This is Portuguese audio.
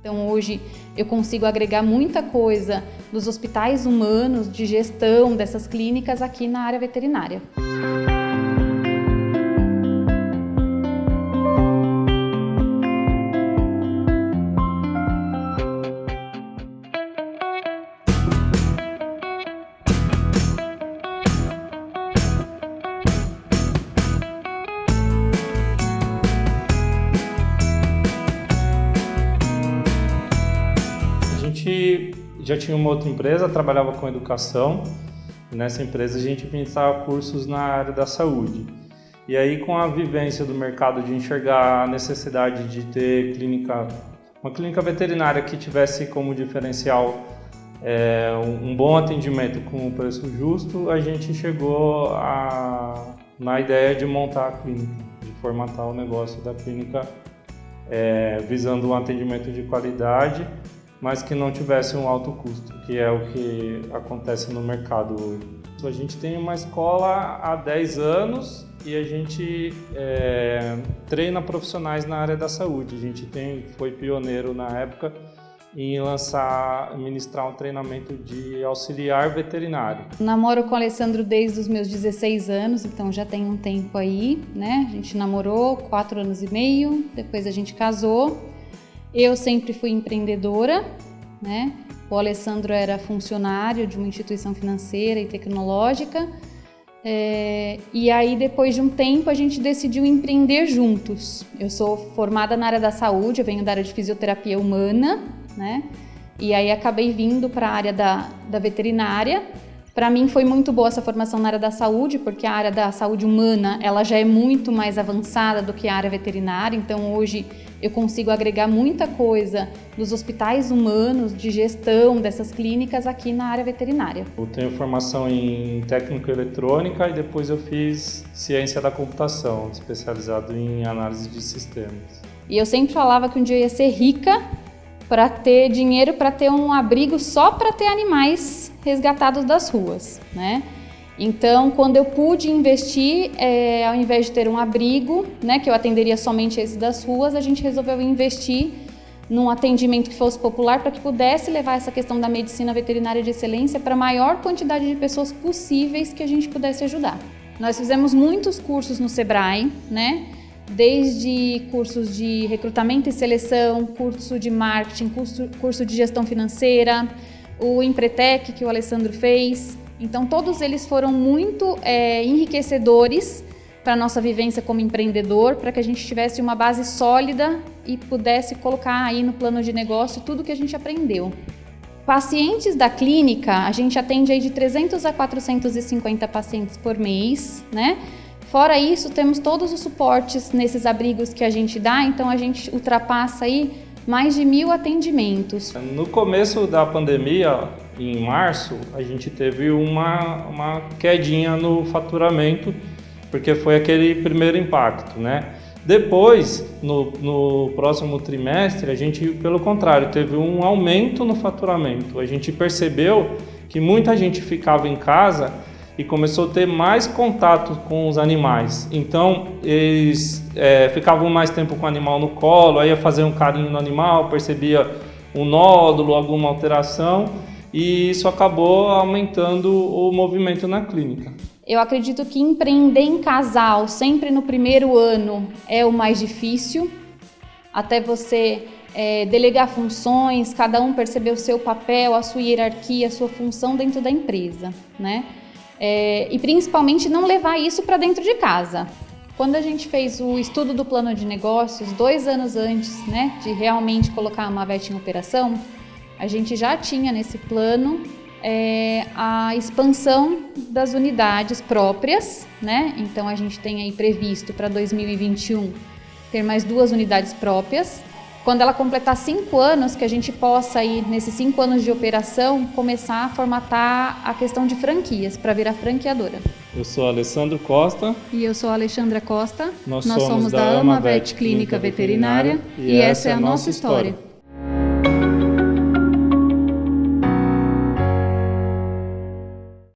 Então hoje eu consigo agregar muita coisa dos hospitais humanos, de gestão dessas clínicas aqui na área veterinária. Já tinha uma outra empresa, trabalhava com educação. nessa empresa a gente ministrava cursos na área da saúde. E aí com a vivência do mercado de enxergar a necessidade de ter clínica, uma clínica veterinária que tivesse como diferencial é, um, um, bom atendimento com um preço justo, a gente chegou a, na ideia de montar a clínica, de formatar o negócio da clínica é, visando um atendimento de qualidade mas que não tivesse um alto custo, que é o que acontece no mercado hoje. A gente tem uma escola há 10 anos e a gente é, treina profissionais na área da saúde. A gente tem, foi pioneiro na época em lançar, ministrar um treinamento de auxiliar veterinário. Namoro com o Alessandro desde os meus 16 anos, então já tem um tempo aí, né? A gente namorou quatro anos e meio, depois a gente casou eu sempre fui empreendedora, né? O Alessandro era funcionário de uma instituição financeira e tecnológica. É, e aí, depois de um tempo, a gente decidiu empreender juntos. Eu sou formada na área da saúde, eu venho da área de fisioterapia humana, né? E aí acabei vindo para a área da, da veterinária. Para mim foi muito boa essa formação na área da saúde, porque a área da saúde humana ela já é muito mais avançada do que a área veterinária. Então hoje eu consigo agregar muita coisa dos hospitais humanos, de gestão dessas clínicas aqui na área veterinária. Eu tenho formação em técnica eletrônica e depois eu fiz ciência da computação, especializado em análise de sistemas. E eu sempre falava que um dia eu ia ser rica para ter dinheiro para ter um abrigo só para ter animais resgatados das ruas, né? Então, quando eu pude investir, é, ao invés de ter um abrigo, né, que eu atenderia somente esse das ruas, a gente resolveu investir num atendimento que fosse popular para que pudesse levar essa questão da medicina veterinária de excelência para a maior quantidade de pessoas possíveis que a gente pudesse ajudar. Nós fizemos muitos cursos no Sebrae, né? desde cursos de recrutamento e seleção, curso de marketing, curso, curso de gestão financeira, o Empretec que o Alessandro fez, então, todos eles foram muito é, enriquecedores para a nossa vivência como empreendedor, para que a gente tivesse uma base sólida e pudesse colocar aí no plano de negócio tudo que a gente aprendeu. Pacientes da clínica, a gente atende aí de 300 a 450 pacientes por mês, né? Fora isso, temos todos os suportes nesses abrigos que a gente dá, então a gente ultrapassa aí mais de mil atendimentos. No começo da pandemia, em março, a gente teve uma, uma quedinha no faturamento, porque foi aquele primeiro impacto, né? Depois, no, no próximo trimestre, a gente, pelo contrário, teve um aumento no faturamento. A gente percebeu que muita gente ficava em casa e começou a ter mais contato com os animais. Então, eles é, ficavam mais tempo com o animal no colo, aí ia fazer um carinho no animal, percebia um nódulo, alguma alteração e isso acabou aumentando o movimento na clínica. Eu acredito que empreender em casal sempre no primeiro ano é o mais difícil, até você é, delegar funções, cada um perceber o seu papel, a sua hierarquia, a sua função dentro da empresa, né? É, e principalmente não levar isso para dentro de casa. Quando a gente fez o estudo do plano de negócios, dois anos antes né, de realmente colocar a Mavet em operação, a gente já tinha nesse plano é, a expansão das unidades próprias, né? Então a gente tem aí previsto para 2021 ter mais duas unidades próprias. Quando ela completar cinco anos, que a gente possa aí, nesses cinco anos de operação, começar a formatar a questão de franquias para virar franqueadora. Eu sou Alessandro Costa. E eu sou Alexandra Costa. Nós, Nós somos, somos, da Amavet Clínica Veterinária, Veterinária e, e essa é a nossa história. história.